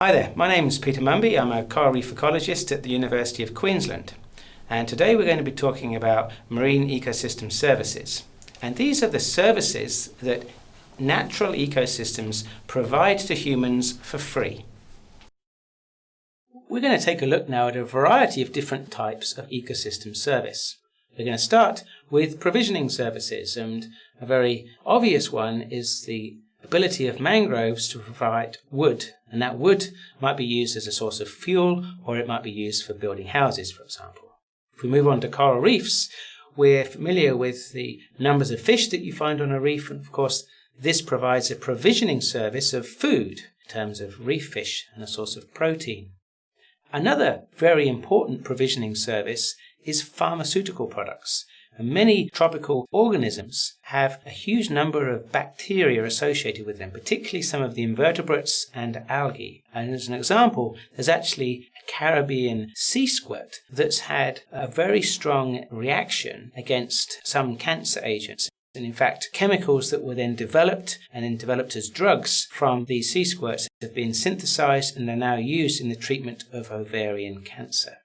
Hi there, my name is Peter Mumby. I'm a coral reef ecologist at the University of Queensland. And today we're going to be talking about marine ecosystem services. And these are the services that natural ecosystems provide to humans for free. We're going to take a look now at a variety of different types of ecosystem service. We're going to start with provisioning services, and a very obvious one is the ability of mangroves to provide wood, and that wood might be used as a source of fuel or it might be used for building houses, for example. If we move on to coral reefs, we're familiar with the numbers of fish that you find on a reef, and of course, this provides a provisioning service of food in terms of reef fish and a source of protein. Another very important provisioning service is pharmaceutical products. Many tropical organisms have a huge number of bacteria associated with them, particularly some of the invertebrates and algae. And as an example, there's actually a Caribbean sea squirt that's had a very strong reaction against some cancer agents. And in fact, chemicals that were then developed and then developed as drugs from these sea squirts have been synthesized and are now used in the treatment of ovarian cancer.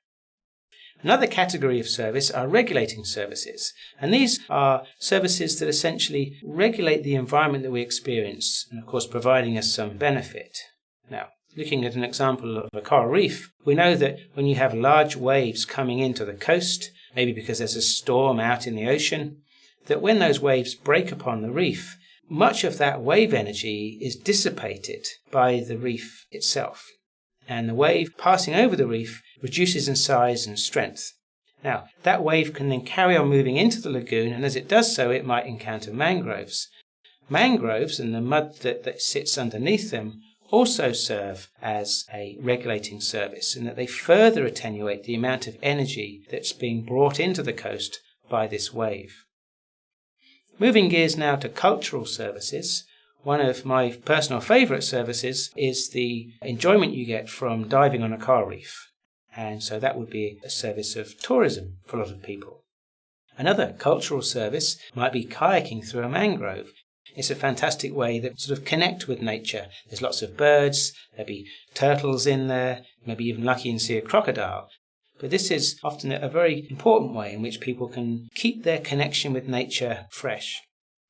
Another category of service are regulating services, and these are services that essentially regulate the environment that we experience, and of course providing us some benefit. Now, looking at an example of a coral reef, we know that when you have large waves coming into the coast, maybe because there's a storm out in the ocean, that when those waves break upon the reef, much of that wave energy is dissipated by the reef itself and the wave passing over the reef reduces in size and strength. Now, that wave can then carry on moving into the lagoon, and as it does so, it might encounter mangroves. Mangroves and the mud that, that sits underneath them also serve as a regulating service in that they further attenuate the amount of energy that's being brought into the coast by this wave. Moving gears now to cultural services, one of my personal favourite services is the enjoyment you get from diving on a coral reef. And so that would be a service of tourism for a lot of people. Another cultural service might be kayaking through a mangrove. It's a fantastic way that sort of connect with nature. There's lots of birds, there'll be turtles in there, maybe even lucky and see a crocodile. But this is often a very important way in which people can keep their connection with nature fresh.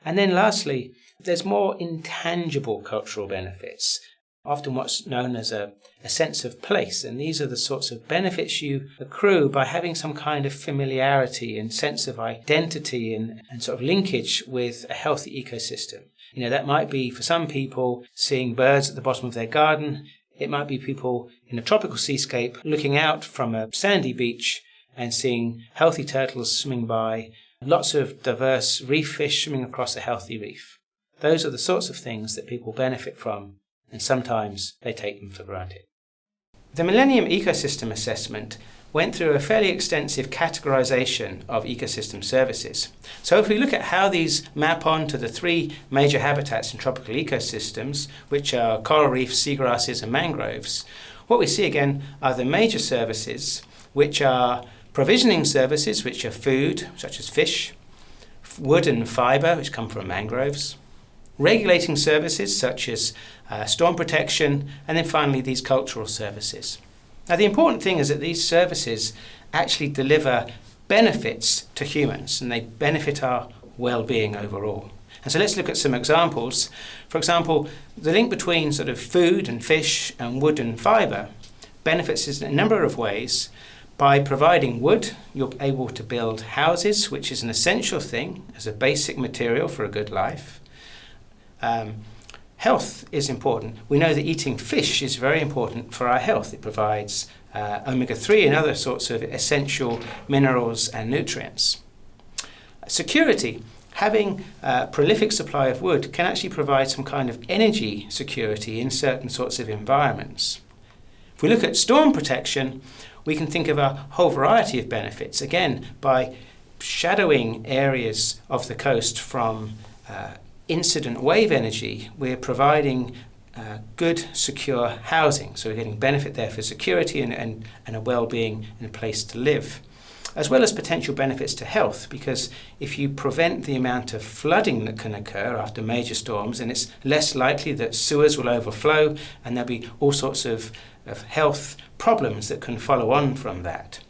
And then lastly, there's more intangible cultural benefits, often what's known as a, a sense of place. And these are the sorts of benefits you accrue by having some kind of familiarity and sense of identity and, and sort of linkage with a healthy ecosystem. You know, that might be for some people seeing birds at the bottom of their garden. It might be people in a tropical seascape looking out from a sandy beach and seeing healthy turtles swimming by lots of diverse reef fish swimming across a healthy reef. Those are the sorts of things that people benefit from, and sometimes they take them for granted. The Millennium Ecosystem Assessment went through a fairly extensive categorization of ecosystem services. So if we look at how these map on to the three major habitats in tropical ecosystems, which are coral reefs, seagrasses and mangroves, what we see again are the major services, which are Provisioning services, which are food, such as fish, wood and fibre, which come from mangroves, regulating services, such as uh, storm protection, and then finally these cultural services. Now, the important thing is that these services actually deliver benefits to humans and they benefit our well being overall. And so let's look at some examples. For example, the link between sort of food and fish and wood and fibre benefits us in a number of ways, by providing wood, you're able to build houses, which is an essential thing as a basic material for a good life. Um, health is important. We know that eating fish is very important for our health. It provides uh, omega-3 and other sorts of essential minerals and nutrients. Security. Having a prolific supply of wood can actually provide some kind of energy security in certain sorts of environments. If we look at storm protection, we can think of a whole variety of benefits. Again, by shadowing areas of the coast from uh, incident wave energy, we're providing uh, good, secure housing. So we're getting benefit there for security and, and, and a well-being and a place to live. as well as potential benefits to health because if you prevent the amount of flooding that can occur after major storms, then it's less likely that sewers will overflow and there'll be all sorts of, of health problems that can follow on from that.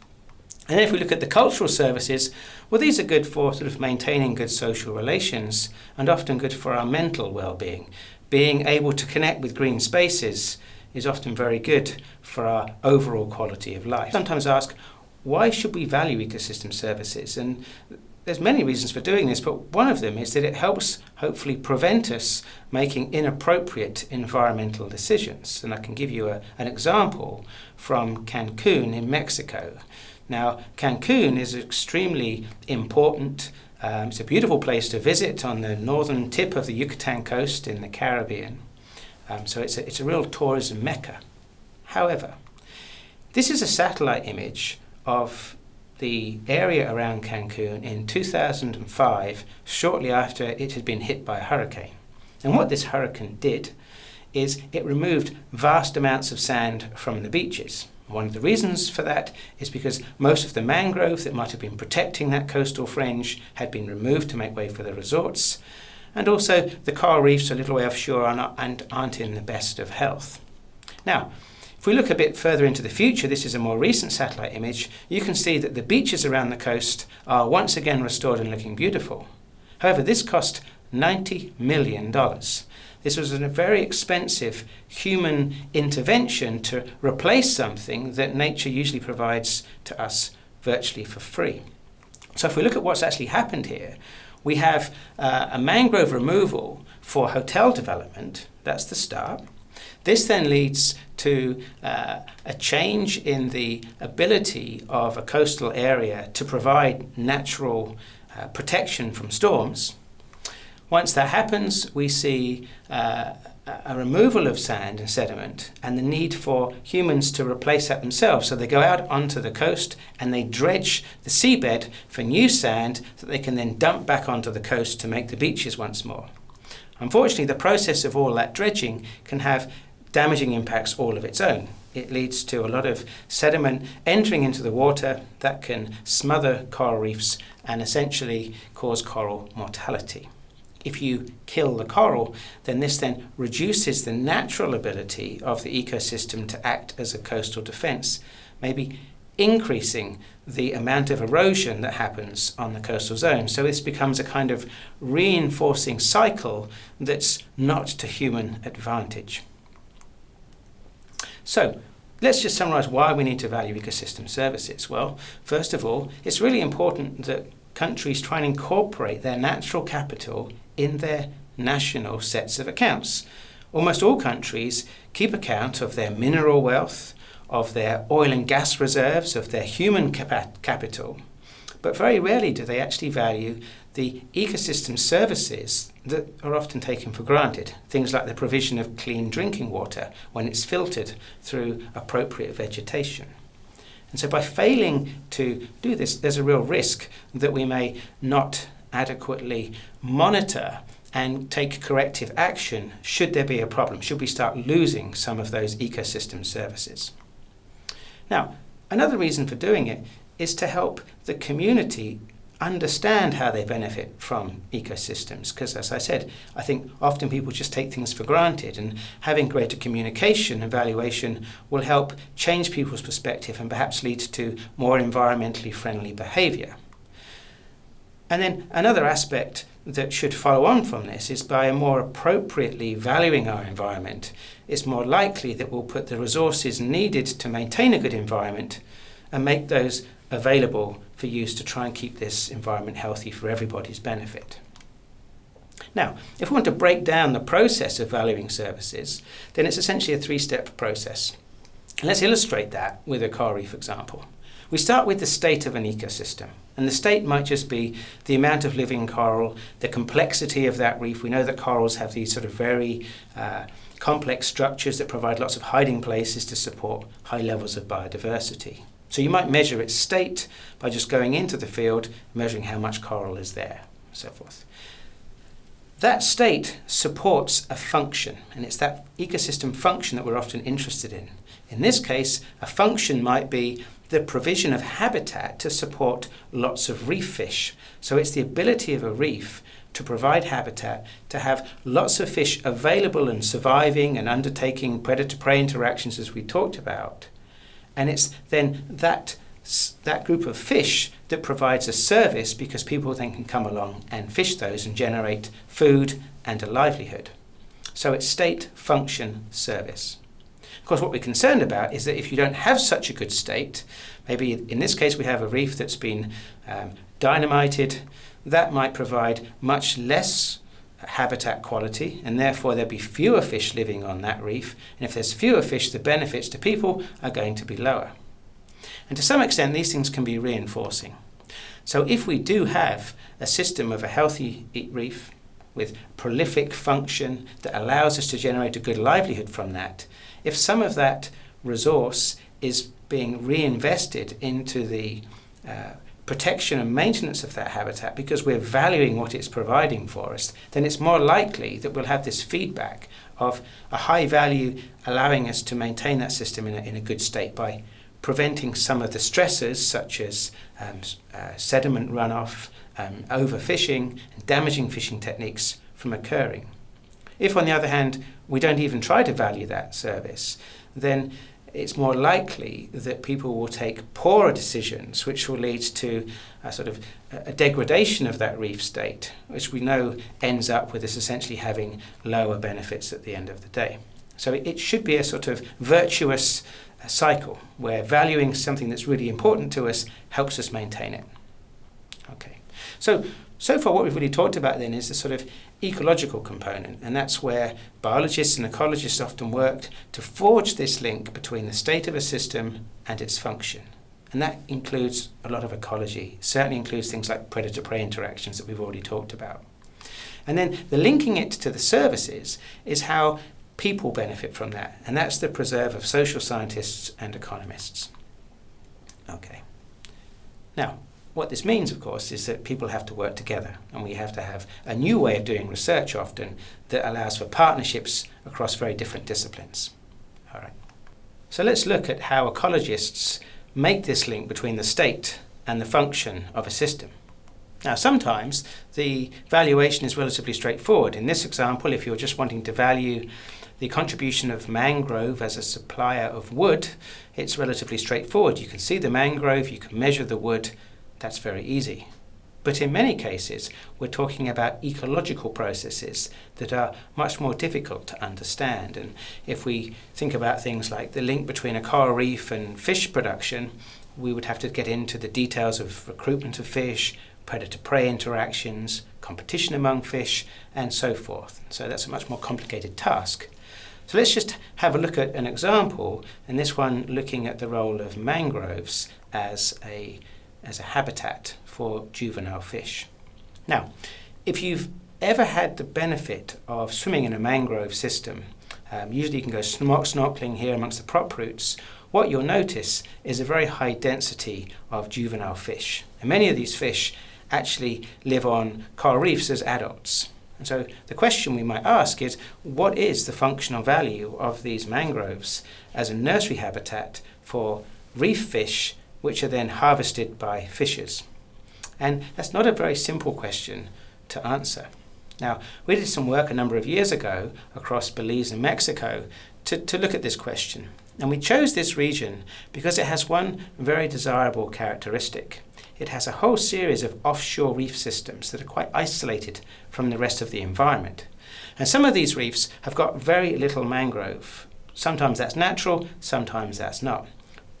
And if we look at the cultural services, well, these are good for sort of maintaining good social relations and often good for our mental well-being. Being able to connect with green spaces is often very good for our overall quality of life. Sometimes ask, why should we value ecosystem services? And there's many reasons for doing this, but one of them is that it helps hopefully prevent us making inappropriate environmental decisions. And I can give you a, an example from Cancun in Mexico. Now, Cancun is extremely important. Um, it's a beautiful place to visit on the northern tip of the Yucatan coast in the Caribbean. Um, so it's a, it's a real tourism mecca. However, this is a satellite image of the area around Cancun in 2005, shortly after it had been hit by a hurricane. And what this hurricane did is it removed vast amounts of sand from the beaches. One of the reasons for that is because most of the mangrove that might have been protecting that coastal fringe had been removed to make way for the resorts, and also the coral reefs a little way offshore are not, and aren't in the best of health. Now, if we look a bit further into the future, this is a more recent satellite image, you can see that the beaches around the coast are once again restored and looking beautiful. However, this cost $90 million. This was a very expensive human intervention to replace something that nature usually provides to us virtually for free. So if we look at what's actually happened here, we have uh, a mangrove removal for hotel development, that's the start. This then leads to uh, a change in the ability of a coastal area to provide natural uh, protection from storms. Once that happens, we see uh, a removal of sand and sediment and the need for humans to replace that themselves. So they go out onto the coast and they dredge the seabed for new sand that they can then dump back onto the coast to make the beaches once more. Unfortunately, the process of all that dredging can have damaging impacts all of its own. It leads to a lot of sediment entering into the water that can smother coral reefs and essentially cause coral mortality if you kill the coral, then this then reduces the natural ability of the ecosystem to act as a coastal defense, maybe increasing the amount of erosion that happens on the coastal zone. So this becomes a kind of reinforcing cycle that's not to human advantage. So let's just summarize why we need to value ecosystem services. Well, first of all, it's really important that countries try and incorporate their natural capital in their national sets of accounts. Almost all countries keep account of their mineral wealth, of their oil and gas reserves, of their human cap capital, but very rarely do they actually value the ecosystem services that are often taken for granted. Things like the provision of clean drinking water when it's filtered through appropriate vegetation. And so by failing to do this, there's a real risk that we may not adequately monitor and take corrective action should there be a problem, should we start losing some of those ecosystem services. Now, another reason for doing it is to help the community understand how they benefit from ecosystems because as I said I think often people just take things for granted and having greater communication and valuation will help change people's perspective and perhaps lead to more environmentally friendly behavior. And then another aspect that should follow on from this is by more appropriately valuing our environment, it's more likely that we'll put the resources needed to maintain a good environment and make those available for use to try and keep this environment healthy for everybody's benefit. Now, if we want to break down the process of valuing services, then it's essentially a three-step process. let's illustrate that with a coral reef example. We start with the state of an ecosystem. And the state might just be the amount of living coral, the complexity of that reef. We know that corals have these sort of very uh, complex structures that provide lots of hiding places to support high levels of biodiversity. So you might measure its state by just going into the field, measuring how much coral is there, and so forth. That state supports a function, and it's that ecosystem function that we're often interested in. In this case, a function might be the provision of habitat to support lots of reef fish. So it's the ability of a reef to provide habitat, to have lots of fish available and surviving and undertaking predator prey interactions as we talked about. And it's then that, that group of fish that provides a service because people then can come along and fish those and generate food and a livelihood. So it's state function service. Of course, what we're concerned about is that if you don't have such a good state, maybe in this case we have a reef that's been um, dynamited, that might provide much less habitat quality and therefore there'll be fewer fish living on that reef and if there's fewer fish the benefits to people are going to be lower. And to some extent these things can be reinforcing. So if we do have a system of a healthy reef with prolific function that allows us to generate a good livelihood from that, if some of that resource is being reinvested into the uh, protection and maintenance of that habitat because we're valuing what it's providing for us, then it's more likely that we'll have this feedback of a high value allowing us to maintain that system in a, in a good state by preventing some of the stresses such as um, uh, sediment runoff, um, overfishing, and damaging fishing techniques from occurring. If, on the other hand, we don't even try to value that service, then it's more likely that people will take poorer decisions, which will lead to a sort of a degradation of that reef state, which we know ends up with us essentially having lower benefits at the end of the day. So it should be a sort of virtuous uh, cycle where valuing something that's really important to us helps us maintain it. Okay, so so far what we've really talked about then is the sort of ecological component, and that's where biologists and ecologists often worked to forge this link between the state of a system and its function. And that includes a lot of ecology, certainly includes things like predator prey interactions that we've already talked about. And then the linking it to the services is how people benefit from that, and that's the preserve of social scientists and economists. Okay. Now, what this means, of course, is that people have to work together and we have to have a new way of doing research often that allows for partnerships across very different disciplines. All right. So let's look at how ecologists make this link between the state and the function of a system. Now, sometimes the valuation is relatively straightforward. In this example, if you're just wanting to value the contribution of mangrove as a supplier of wood, it's relatively straightforward. You can see the mangrove, you can measure the wood, that's very easy. But in many cases, we're talking about ecological processes that are much more difficult to understand. And if we think about things like the link between a coral reef and fish production, we would have to get into the details of recruitment of fish, predator-prey interactions, competition among fish, and so forth. So that's a much more complicated task. So let's just have a look at an example, and this one looking at the role of mangroves as a as a habitat for juvenile fish. Now, if you've ever had the benefit of swimming in a mangrove system, um, usually you can go snorkeling here amongst the prop roots, what you'll notice is a very high density of juvenile fish. And many of these fish actually live on coral reefs as adults. And so the question we might ask is, what is the functional value of these mangroves as a nursery habitat for reef fish which are then harvested by fishers? And that's not a very simple question to answer. Now, we did some work a number of years ago across Belize and Mexico to, to look at this question. And we chose this region because it has one very desirable characteristic. It has a whole series of offshore reef systems that are quite isolated from the rest of the environment. And some of these reefs have got very little mangrove. Sometimes that's natural, sometimes that's not.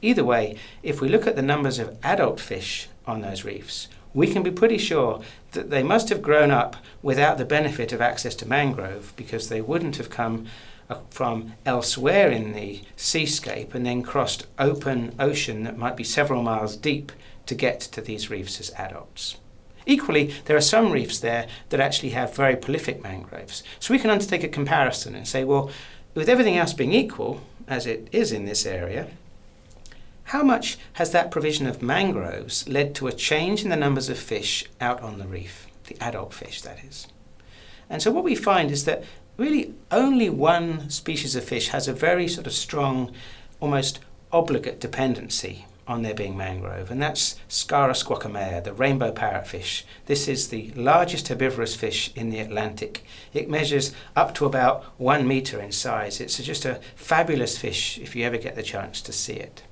Either way, if we look at the numbers of adult fish on those reefs, we can be pretty sure that they must have grown up without the benefit of access to mangrove because they wouldn't have come uh, from elsewhere in the seascape and then crossed open ocean that might be several miles deep to get to these reefs as adults. Equally, there are some reefs there that actually have very prolific mangroves. So we can undertake a comparison and say, well, with everything else being equal, as it is in this area, how much has that provision of mangroves led to a change in the numbers of fish out on the reef, the adult fish that is? And so what we find is that really only one species of fish has a very sort of strong, almost obligate dependency on there being mangrove, and that's Scarus guacamaia, the rainbow parrotfish. This is the largest herbivorous fish in the Atlantic. It measures up to about one meter in size. It's just a fabulous fish if you ever get the chance to see it.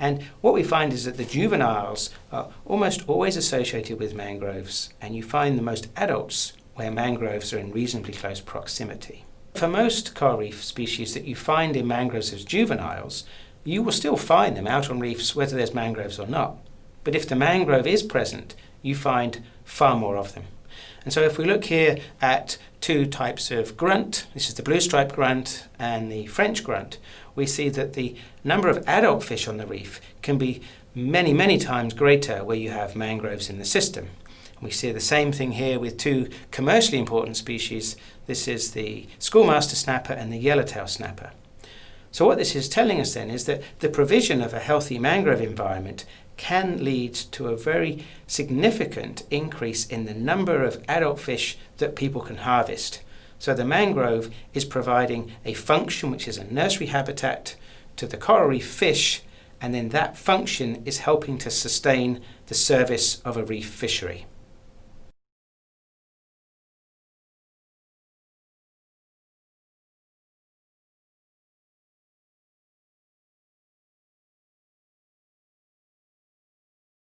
And what we find is that the juveniles are almost always associated with mangroves, and you find the most adults where mangroves are in reasonably close proximity. For most coral reef species that you find in mangroves as juveniles, you will still find them out on reefs whether there's mangroves or not. But if the mangrove is present, you find far more of them. And so if we look here at two types of grunt, this is the blue stripe grunt and the French grunt, we see that the number of adult fish on the reef can be many, many times greater where you have mangroves in the system. We see the same thing here with two commercially important species. This is the schoolmaster snapper and the yellowtail snapper. So what this is telling us then is that the provision of a healthy mangrove environment can lead to a very significant increase in the number of adult fish that people can harvest. So the mangrove is providing a function which is a nursery habitat to the coral reef fish and then that function is helping to sustain the service of a reef fishery.